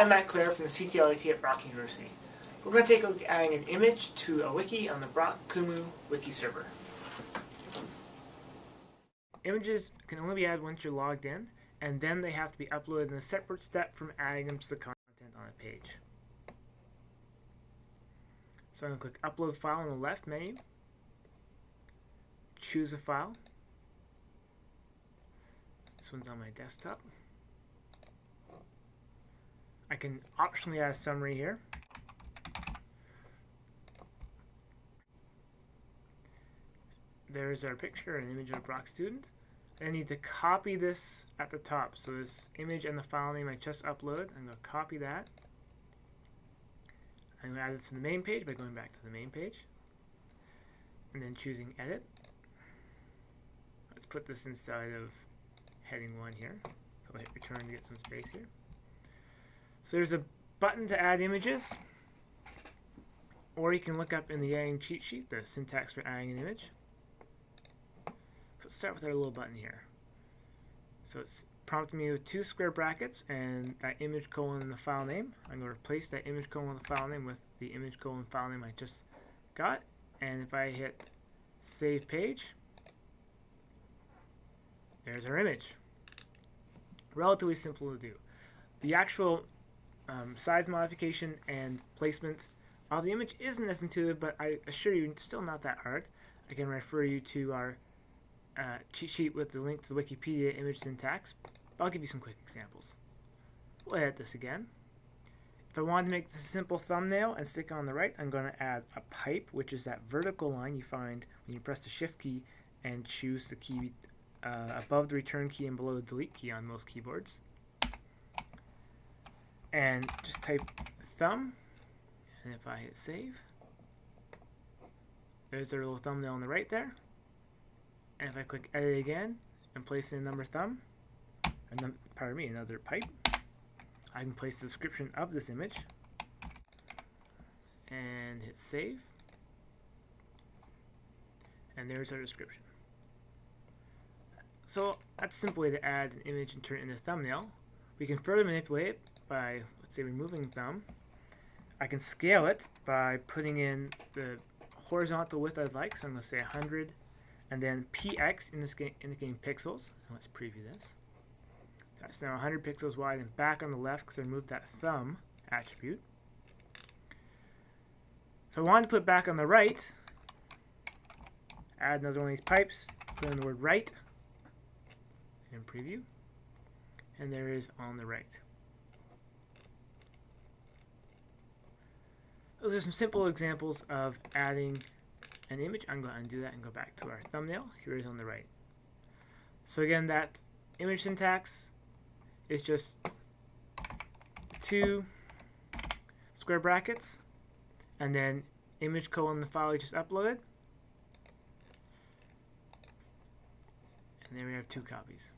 I'm Matt Clare from the CTLIT at Brock University. We're going to take a look at adding an image to a wiki on the Brock Kumu wiki server. Images can only be added once you're logged in, and then they have to be uploaded in a separate step from adding them to the content on a page. So I'm going to click Upload File on the left menu, choose a file. This one's on my desktop. I can optionally add a summary here. There's our picture, an image of a Brock student. I need to copy this at the top. So this image and the file name I just uploaded, I'm going to copy that. I'm going to add it to the main page by going back to the main page. And then choosing edit. Let's put this inside of heading 1 here. So I'll hit return to get some space here. So there's a button to add images, or you can look up in the adding cheat sheet the syntax for adding an image. So let's start with our little button here. So it's prompting me with two square brackets and that image colon and the file name. I'm going to replace that image colon and the file name with the image colon file name I just got. And if I hit save page, there's our image. Relatively simple to do. The actual um, size modification and placement of the image isn't as intuitive, but I assure you it's still not that hard. I can refer you to our uh, cheat sheet with the link to the Wikipedia image syntax. But I'll give you some quick examples. We'll edit this again. If I wanted to make this a simple thumbnail and stick it on the right, I'm going to add a pipe, which is that vertical line you find when you press the shift key and choose the key uh, above the return key and below the delete key on most keyboards and just type thumb and if I hit save there's our little thumbnail on the right there. And if I click edit again and place in another thumb and then, pardon me another pipe I can place the description of this image and hit save. And there's our description. So that's a simple way to add an image and turn it into a thumbnail. We can further manipulate it by, let's say, removing thumb. I can scale it by putting in the horizontal width I'd like, so I'm going to say 100, and then px in this game, indicating pixels. And let's preview this. That's now 100 pixels wide and back on the left because I removed that thumb attribute. If I want to put back on the right, add another one of these pipes, put in the word right, and preview. And there is on the right. Those are some simple examples of adding an image. I'm going to undo that and go back to our thumbnail. Here is on the right. So again, that image syntax is just two square brackets and then image colon the file you just uploaded. And there we have two copies.